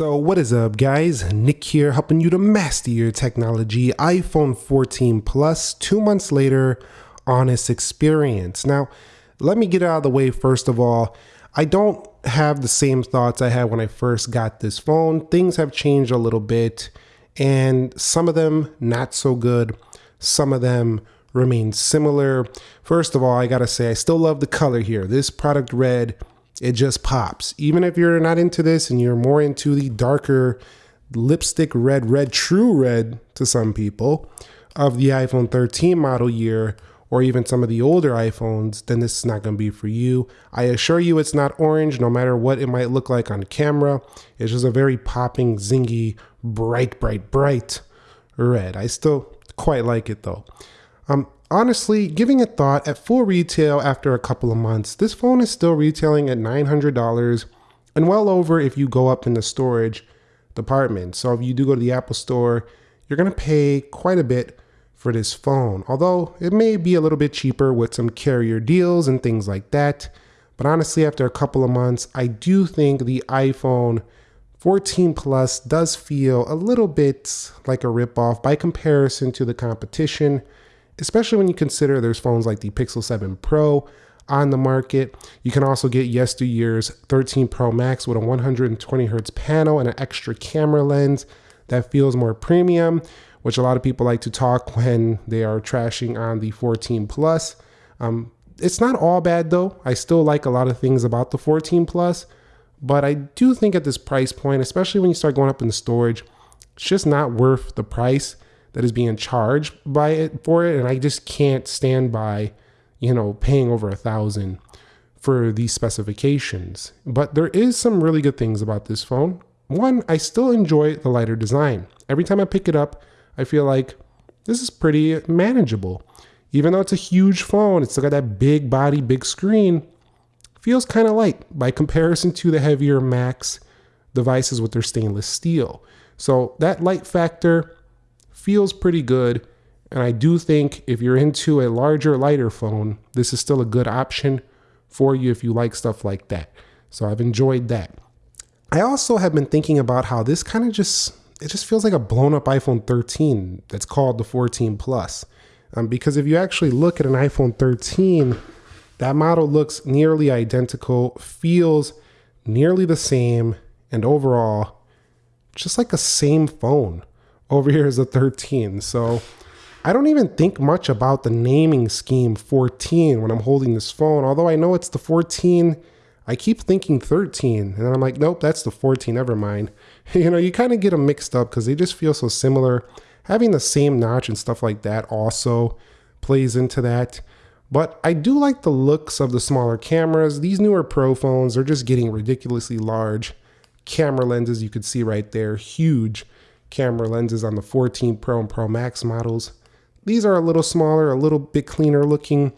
So what is up guys, Nick here helping you to master your technology, iPhone 14 Plus, two months later, honest experience. Now, let me get out of the way first of all, I don't have the same thoughts I had when I first got this phone. Things have changed a little bit and some of them not so good, some of them remain similar. First of all, I gotta say, I still love the color here. This product red it just pops. Even if you're not into this and you're more into the darker lipstick red, red, true red to some people of the iPhone 13 model year, or even some of the older iPhones, then this is not going to be for you. I assure you it's not orange, no matter what it might look like on camera. It's just a very popping, zingy, bright, bright, bright red. I still quite like it though. Um, Honestly, giving it thought, at full retail after a couple of months, this phone is still retailing at $900 and well over if you go up in the storage department. So if you do go to the Apple store, you're going to pay quite a bit for this phone. Although it may be a little bit cheaper with some carrier deals and things like that. But honestly, after a couple of months, I do think the iPhone 14 Plus does feel a little bit like a ripoff by comparison to the competition especially when you consider there's phones like the Pixel 7 Pro on the market. You can also get yesteryear's 13 Pro Max with a 120 hertz panel and an extra camera lens that feels more premium, which a lot of people like to talk when they are trashing on the 14 Plus. Um, it's not all bad though. I still like a lot of things about the 14 Plus, but I do think at this price point, especially when you start going up in the storage, it's just not worth the price that is being charged by it for it and i just can't stand by you know paying over a thousand for these specifications. But there is some really good things about this phone. One i still enjoy the lighter design. Every time i pick it up i feel like this is pretty manageable. Even though it's a huge phone it's still got that big body big screen feels kind of light by comparison to the heavier max devices with their stainless steel. So that light factor feels pretty good. And I do think if you're into a larger, lighter phone, this is still a good option for you if you like stuff like that. So I've enjoyed that. I also have been thinking about how this kind of just it just feels like a blown up iPhone 13 that's called the 14 Plus. Um, because if you actually look at an iPhone 13, that model looks nearly identical, feels nearly the same, and overall, just like a same phone. Over here is a 13. So I don't even think much about the naming scheme 14 when I'm holding this phone. Although I know it's the 14, I keep thinking 13. And I'm like, nope, that's the 14, never mind. You know, you kind of get them mixed up because they just feel so similar. Having the same notch and stuff like that also plays into that. But I do like the looks of the smaller cameras. These newer Pro phones are just getting ridiculously large. Camera lenses, you could see right there, huge camera lenses on the 14 Pro and Pro Max models. These are a little smaller, a little bit cleaner looking,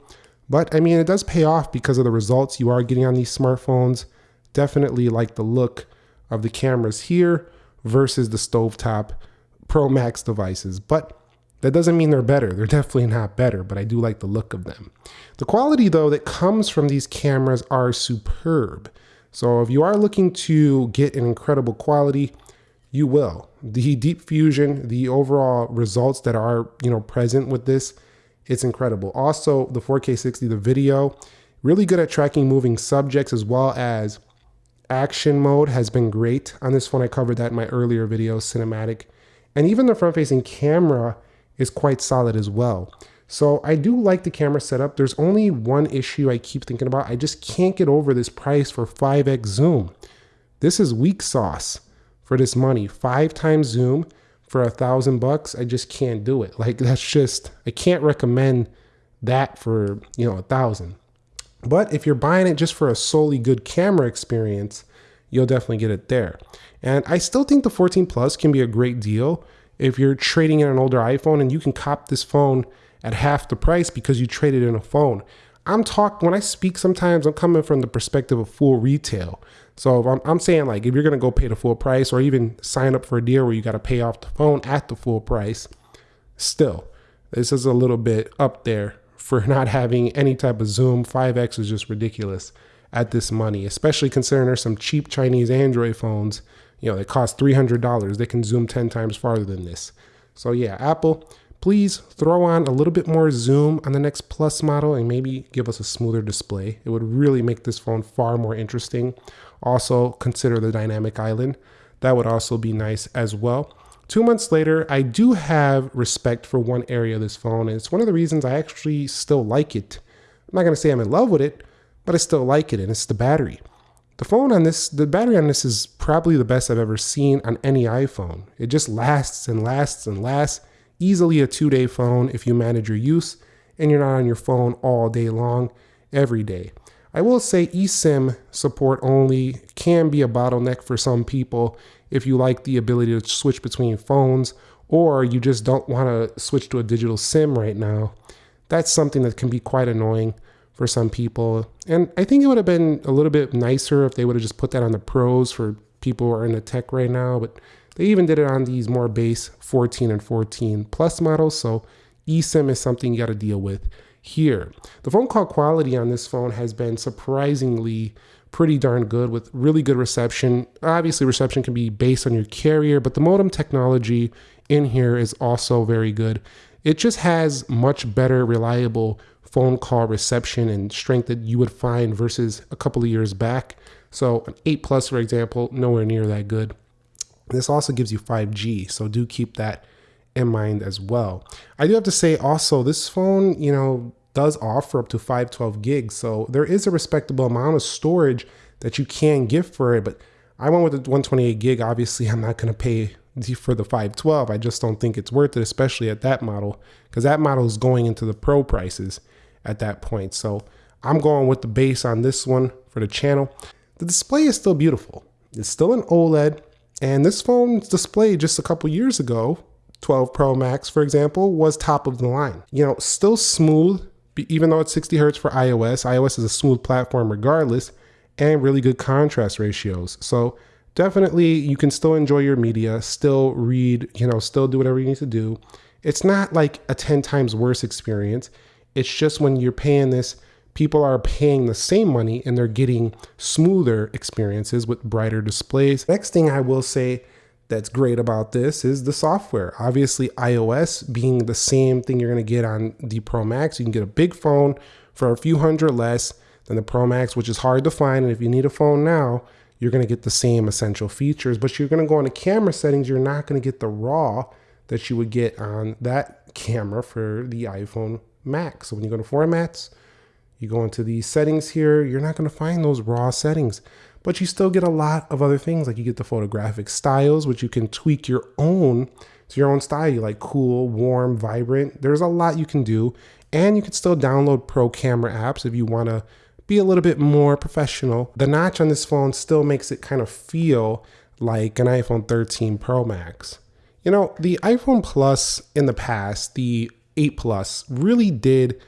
but I mean, it does pay off because of the results you are getting on these smartphones. Definitely like the look of the cameras here versus the stovetop Pro Max devices, but that doesn't mean they're better. They're definitely not better, but I do like the look of them. The quality though that comes from these cameras are superb. So if you are looking to get an incredible quality, you will. The deep fusion, the overall results that are, you know, present with this, it's incredible. Also, the 4K 60, the video, really good at tracking moving subjects as well as action mode has been great on this one. I covered that in my earlier video, cinematic. And even the front facing camera is quite solid as well. So I do like the camera setup. There's only one issue I keep thinking about. I just can't get over this price for 5x zoom. This is weak sauce for this money. Five times zoom for a thousand bucks, I just can't do it. Like that's just I can't recommend that for you know a thousand. But if you're buying it just for a solely good camera experience, you'll definitely get it there. And I still think the 14 Plus can be a great deal if you're trading in an older iPhone and you can cop this phone at half the price because you traded in a phone. I'm talking when I speak sometimes I'm coming from the perspective of full retail. So I'm, I'm saying like if you're gonna go pay the full price or even sign up for a deal where you got to pay off the phone at the full price, still this is a little bit up there for not having any type of zoom. 5x is just ridiculous at this money, especially considering there's some cheap Chinese Android phones you know, they cost $300. They can zoom 10 times farther than this. So yeah, Apple, please throw on a little bit more zoom on the next Plus model and maybe give us a smoother display. It would really make this phone far more interesting. Also consider the dynamic island. That would also be nice as well. Two months later, I do have respect for one area of this phone, and it's one of the reasons I actually still like it. I'm not gonna say I'm in love with it, but I still like it, and it's the battery. The phone on this, the battery on this is probably the best I've ever seen on any iPhone. It just lasts and lasts and lasts. Easily a two day phone if you manage your use and you're not on your phone all day long, every day. I will say eSIM support only can be a bottleneck for some people if you like the ability to switch between phones or you just don't want to switch to a digital SIM right now. That's something that can be quite annoying for some people. And I think it would have been a little bit nicer if they would have just put that on the pros for people who are in the tech right now. But they even did it on these more base 14 and 14 plus models. So eSIM is something you got to deal with here. The phone call quality on this phone has been surprisingly pretty darn good with really good reception. Obviously, reception can be based on your carrier, but the modem technology in here is also very good. It just has much better reliable phone call reception and strength that you would find versus a couple of years back. So an 8 Plus, for example, nowhere near that good. This also gives you 5G, so do keep that in mind as well. I do have to say also, this phone, you know, does offer up to 512 gigs, so there is a respectable amount of storage that you can get for it, but I went with the 128 gig. Obviously, I'm not going to pay for the 512. I just don't think it's worth it, especially at that model, because that model is going into the pro prices at that point. So I'm going with the base on this one for the channel. The display is still beautiful. It's still an OLED, and this phone's display just a couple years ago, 12 Pro Max, for example, was top of the line. You know, still smooth, even though it's 60 hertz for iOS. iOS is a smooth platform regardless, and really good contrast ratios. So definitely you can still enjoy your media, still read, you know, still do whatever you need to do. It's not like a 10 times worse experience. It's just when you're paying this, people are paying the same money and they're getting smoother experiences with brighter displays. Next thing I will say that's great about this is the software. Obviously, iOS being the same thing you're going to get on the Pro Max. You can get a big phone for a few hundred less than the Pro Max, which is hard to find. And if you need a phone now, you're going to get the same essential features, but you're going to go into camera settings. You're not going to get the raw that you would get on that camera for the iPhone Max. So when you go to formats, you go into these settings here, you're not going to find those raw settings, but you still get a lot of other things. Like you get the photographic styles, which you can tweak your own to your own style. You like cool, warm, vibrant. There's a lot you can do. And you can still download pro camera apps if you want to be a little bit more professional. The notch on this phone still makes it kind of feel like an iPhone 13 Pro Max. You know, the iPhone Plus in the past, the 8 Plus really did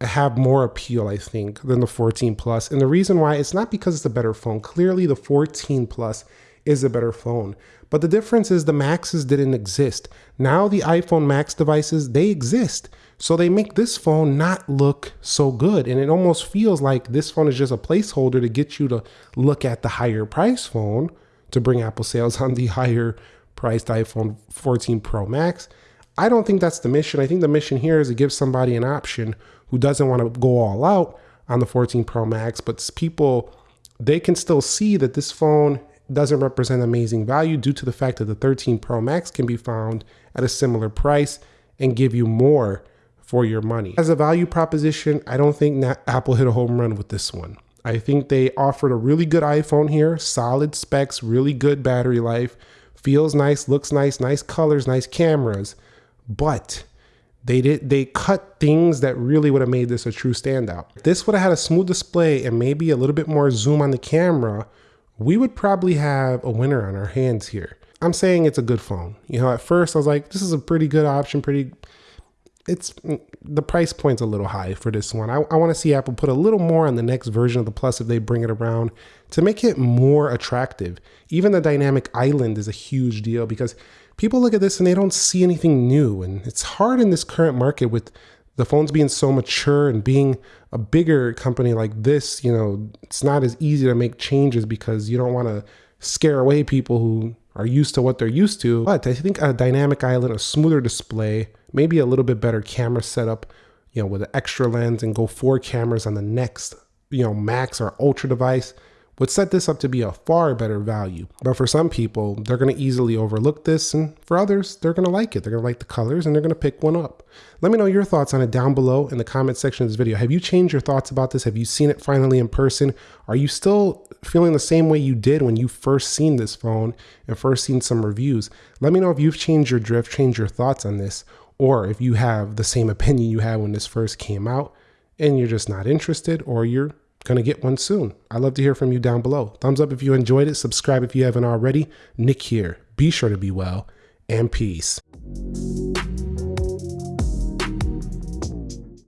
have more appeal, I think, than the 14 Plus. And the reason why it's not because it's a better phone. Clearly, the 14 Plus is a better phone. But the difference is the Maxes didn't exist. Now the iPhone Max devices, they exist. So they make this phone not look so good. And it almost feels like this phone is just a placeholder to get you to look at the higher price phone to bring Apple sales on the higher priced iPhone 14 Pro Max. I don't think that's the mission. I think the mission here is to give somebody an option who doesn't want to go all out on the 14 Pro Max, but people, they can still see that this phone doesn't represent amazing value due to the fact that the 13 Pro Max can be found at a similar price and give you more for your money. As a value proposition, I don't think Apple hit a home run with this one. I think they offered a really good iPhone here, solid specs, really good battery life, feels nice, looks nice, nice colors, nice cameras but they did they cut things that really would have made this a true standout. If this would have had a smooth display and maybe a little bit more zoom on the camera, we would probably have a winner on our hands here. I'm saying it's a good phone. You know, at first I was like, this is a pretty good option, pretty it's the price point's a little high for this one. I, I want to see Apple put a little more on the next version of the Plus if they bring it around to make it more attractive. Even the dynamic island is a huge deal because people look at this and they don't see anything new. And it's hard in this current market with the phones being so mature and being a bigger company like this, you know, it's not as easy to make changes because you don't want to scare away people who are used to what they're used to. But I think a dynamic island, a smoother display, maybe a little bit better camera setup, you know, with an extra lens and go four cameras on the next, you know, max or ultra device would set this up to be a far better value. But for some people, they're going to easily overlook this, and for others, they're going to like it. They're going to like the colors and they're going to pick one up. Let me know your thoughts on it down below in the comment section of this video. Have you changed your thoughts about this? Have you seen it finally in person? Are you still feeling the same way you did when you first seen this phone and first seen some reviews? Let me know if you've changed your drift, changed your thoughts on this, or if you have the same opinion you had when this first came out and you're just not interested or you're going to get one soon. I'd love to hear from you down below. Thumbs up if you enjoyed it. Subscribe if you haven't already. Nick here. Be sure to be well and peace.